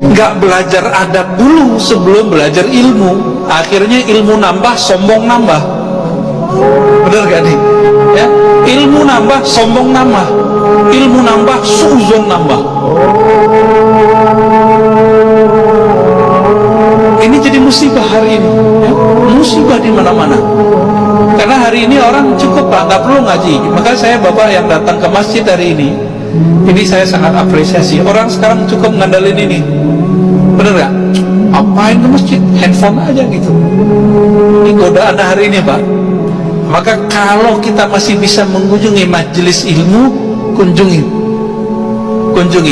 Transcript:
nggak belajar adab dulu sebelum belajar ilmu. Akhirnya ilmu nambah sombong nambah. Bener gak nih? Ya? Ilmu nambah sombong nambah. Ilmu nambah suzon nambah. Ini jadi musibah hari ini. Ya? musibah di mana-mana. Karena hari ini orang cukup pak nggak perlu ngaji. Maka saya bapak yang datang ke masjid hari ini ini saya sangat apresiasi. Orang sekarang cukup ngandalin ini. Bener gak? apain ke masjid? handphone aja gitu. Ini godaan hari ini pak. Maka kalau kita masih bisa mengunjungi majelis ilmu kunjungi. Kunjungi